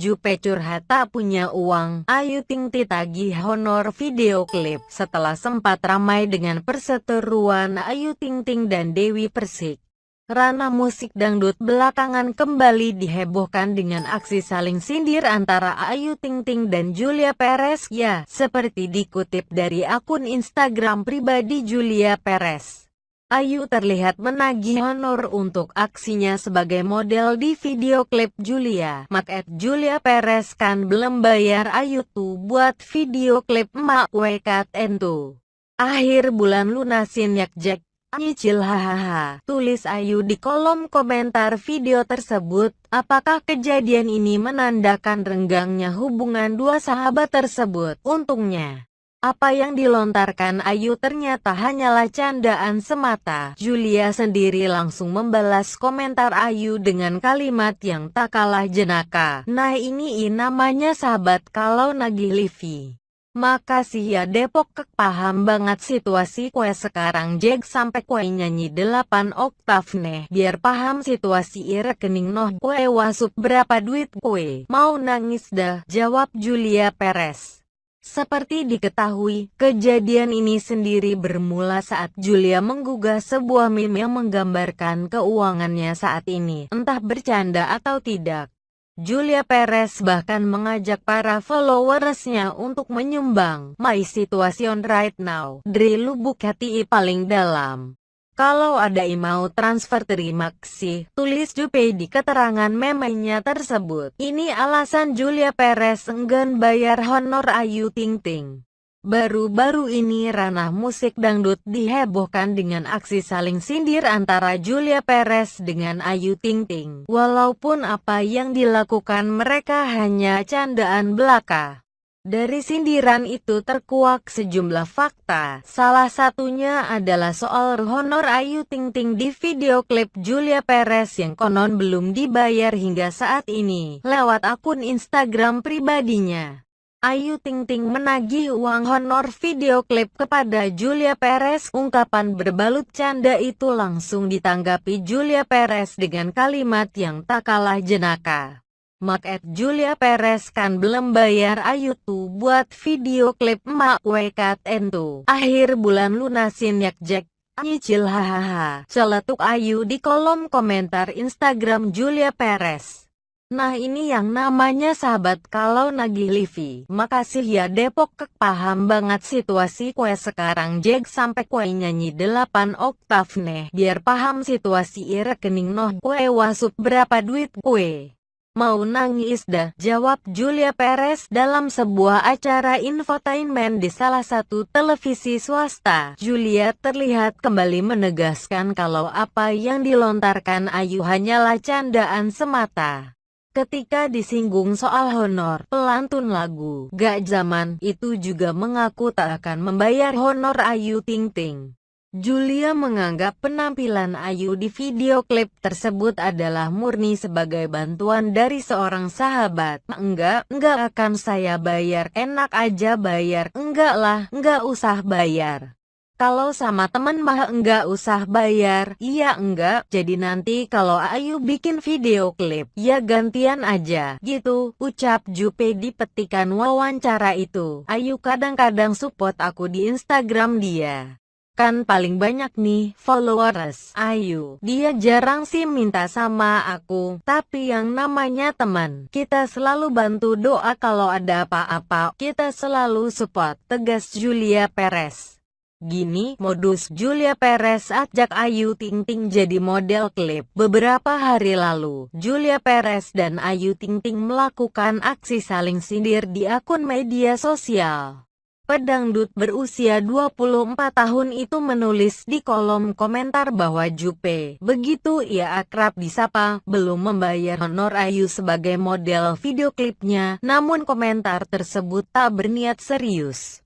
Jupe curhat tak punya uang, Ayu Ting tagih honor video klip setelah sempat ramai dengan perseteruan Ayu Ting Ting dan Dewi Persik. Ranah musik dangdut belakangan kembali dihebohkan dengan aksi saling sindir antara Ayu Ting Ting dan Julia Perez ya, seperti dikutip dari akun Instagram pribadi Julia Perez. Ayu terlihat menagih honor untuk aksinya sebagai model di video klip Julia. Maket Julia Perez kan belum bayar Ayu tuh buat video klip Mak Wekat Entu. Akhir bulan lunasin yak Jack. Nyicil hahaha. Tulis Ayu di kolom komentar video tersebut. Apakah kejadian ini menandakan renggangnya hubungan dua sahabat tersebut? Untungnya. Apa yang dilontarkan Ayu ternyata hanyalah candaan semata. Julia sendiri langsung membalas komentar Ayu dengan kalimat yang tak kalah jenaka. Nah ini namanya sahabat kalau nagih Livi. Makasih ya Depok kek paham banget situasi kue sekarang Jeg sampai kue nyanyi 8 oktav nih biar paham situasi rekening noh kue wasup berapa duit kue mau nangis dah jawab Julia Perez. Seperti diketahui, kejadian ini sendiri bermula saat Julia menggugah sebuah meme yang menggambarkan keuangannya saat ini, entah bercanda atau tidak. Julia Perez bahkan mengajak para followersnya untuk menyumbang My Situation Right Now dari lubuk hati paling dalam. Kalau ada mau transfer terima kasih, tulis Jupe di keterangan memenya tersebut. Ini alasan Julia Perez enggan bayar honor Ayu Ting Ting. Baru-baru ini ranah musik dangdut dihebohkan dengan aksi saling sindir antara Julia Perez dengan Ayu Ting Ting. Walaupun apa yang dilakukan mereka hanya candaan belaka. Dari sindiran itu terkuak sejumlah fakta, salah satunya adalah soal honor Ayu Ting Ting di video klip Julia Perez yang konon belum dibayar hingga saat ini, lewat akun Instagram pribadinya. Ayu Ting Ting menagih uang honor video klip kepada Julia Perez. Ungkapan berbalut canda itu langsung ditanggapi Julia Perez dengan kalimat yang tak kalah jenaka. Mark Julia Perez kan belum bayar Ayu tuh buat video klip Mak Wekat Entu. Akhir bulan lunasin yak Jack. Nyicil hahaha. Celetuk Ayu di kolom komentar Instagram Julia Perez. Nah ini yang namanya sahabat kalau nagih Livi. Makasih ya Depok kek paham banget situasi kue sekarang Jack sampai kue nyanyi 8 oktav nih. Biar paham situasi rekening noh kue wasup berapa duit kue. Mau nangis dah, jawab Julia Perez dalam sebuah acara infotainment di salah satu televisi swasta. Julia terlihat kembali menegaskan kalau apa yang dilontarkan Ayu hanyalah candaan semata. Ketika disinggung soal honor, pelantun lagu Gak Zaman itu juga mengaku tak akan membayar honor Ayu Ting Ting. Julia menganggap penampilan Ayu di video klip tersebut adalah murni sebagai bantuan dari seorang sahabat. Enggak, enggak akan saya bayar, enak aja bayar. Enggak lah, enggak usah bayar. Kalau sama temen mah enggak usah bayar, iya enggak, jadi nanti kalau Ayu bikin video klip, ya gantian aja, gitu, ucap Jupe di petikan wawancara itu. Ayu kadang-kadang support aku di Instagram dia. Kan paling banyak nih followers Ayu. Dia jarang sih minta sama aku, tapi yang namanya teman, kita selalu bantu doa kalau ada apa-apa, kita selalu support, tegas Julia Perez. Gini, modus Julia Perez ajak Ayu Ting Ting jadi model klip. Beberapa hari lalu, Julia Perez dan Ayu Ting Ting melakukan aksi saling sindir di akun media sosial. Pedangdut berusia 24 tahun itu menulis di kolom komentar bahwa Jupe, begitu ia akrab disapa, belum membayar honor Ayu sebagai model video klipnya, namun komentar tersebut tak berniat serius.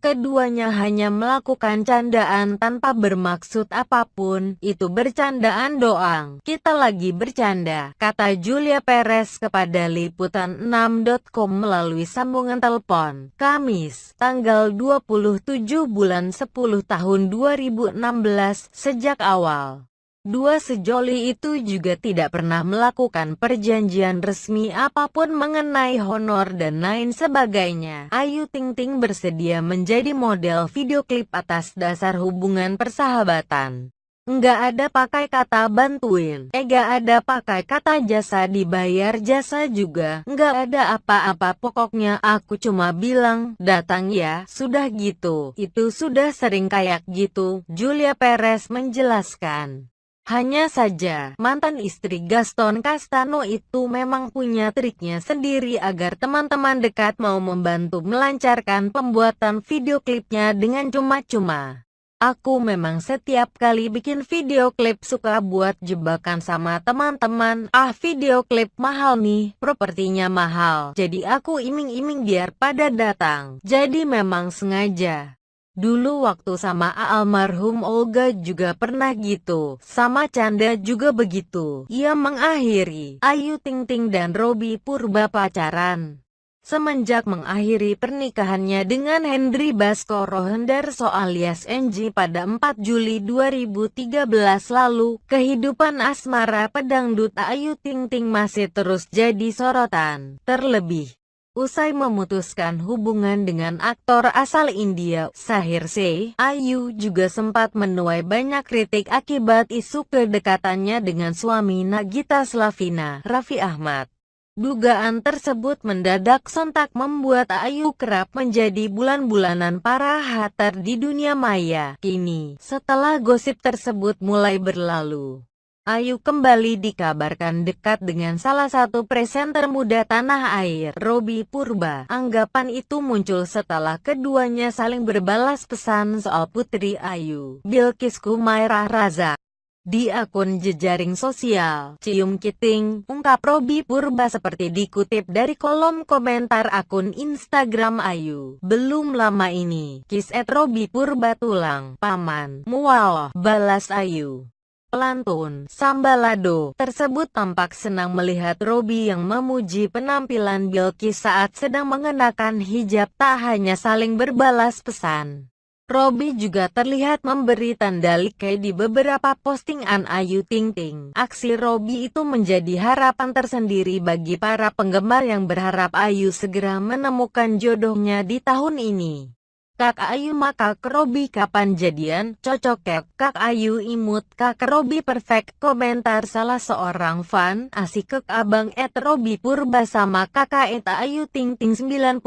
Keduanya hanya melakukan candaan tanpa bermaksud apa pun, itu bercandaan doang. Kita lagi bercanda, kata Julia Perez kepada Liputan6.com melalui sambungan telepon. Kamis, tanggal 27 bulan 10 tahun 2016, sejak awal. Dua sejoli itu juga tidak pernah melakukan perjanjian resmi apa pun mengenai honor dan lain sebagainya. Ayu Ting Ting bersedia menjadi model video klip atas dasar hubungan persahabatan. Enggak ada pakai kata bantuin, enggak eh, ada pakai kata jasa dibayar jasa juga, enggak ada apa-apa pokoknya aku cuma bilang, datang ya, sudah gitu, itu sudah sering kayak gitu, Julia Perez menjelaskan. Hanya saja, mantan istri Gaston Castano itu memang punya triknya sendiri agar teman-teman dekat mau membantu melancarkan pembuatan video klipnya dengan cuma-cuma. Aku memang setiap kali bikin video klip suka buat jebakan sama teman-teman. Ah video klip mahal nih, propertinya mahal. Jadi aku iming-iming biar pada datang. Jadi memang sengaja. Dulu waktu sama almarhum Olga juga pernah gitu. Sama Canda juga begitu. Ia mengakhiri Ayu Ting Ting dan Robby Purba pacaran. Semenjak mengakhiri pernikahannya dengan Hendry Baskoro Hendarso alias NG pada 4 Juli 2013 lalu, kehidupan asmara pedangdut Ayu Ting Ting masih terus jadi sorotan. Terlebih, Usai memutuskan hubungan dengan aktor asal India, Sahir Se, Ayu juga sempat menuai banyak kritik akibat isu kedekatannya dengan suami Nagita Slavina, Raffi Ahmad. Dugaan tersebut mendadak sontak membuat Ayu kerap menjadi bulan-bulanan para hater di dunia maya. Kini, setelah gosip tersebut mulai berlalu, Ayu kembali dikabarkan dekat dengan salah satu presenter muda tanah air, Robby Purba. Anggapan itu muncul setelah keduanya saling berbalas pesan soal Putri Ayu, Bilkis Kumairah Raza. Di akun jejaring sosial, Cium Kiting, ungkap Robi Purba seperti dikutip dari kolom komentar akun Instagram Ayu. Belum lama ini, kis at Robi Purba tulang, paman, mual, balas Ayu. Pelantun, Sambalado, tersebut tampak senang melihat Robi yang memuji penampilan Bilkis saat sedang mengenakan hijab tak hanya saling berbalas pesan. Robby juga terlihat memberi tanda like di beberapa postingan Ayu Ting Ting. Aksi Robby itu menjadi harapan tersendiri bagi para penggemar yang berharap Ayu segera menemukan jodohnya di tahun ini. Kak Ayu maka Robby kapan jadian? Cocok kek Kak Ayu imut. Kak Robby perfect Komentar salah seorang fan. Asik kek abang et Robby Purba sama kakak et Ayu Ting Ting 92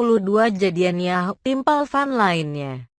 jadiannya Timpal fan lainnya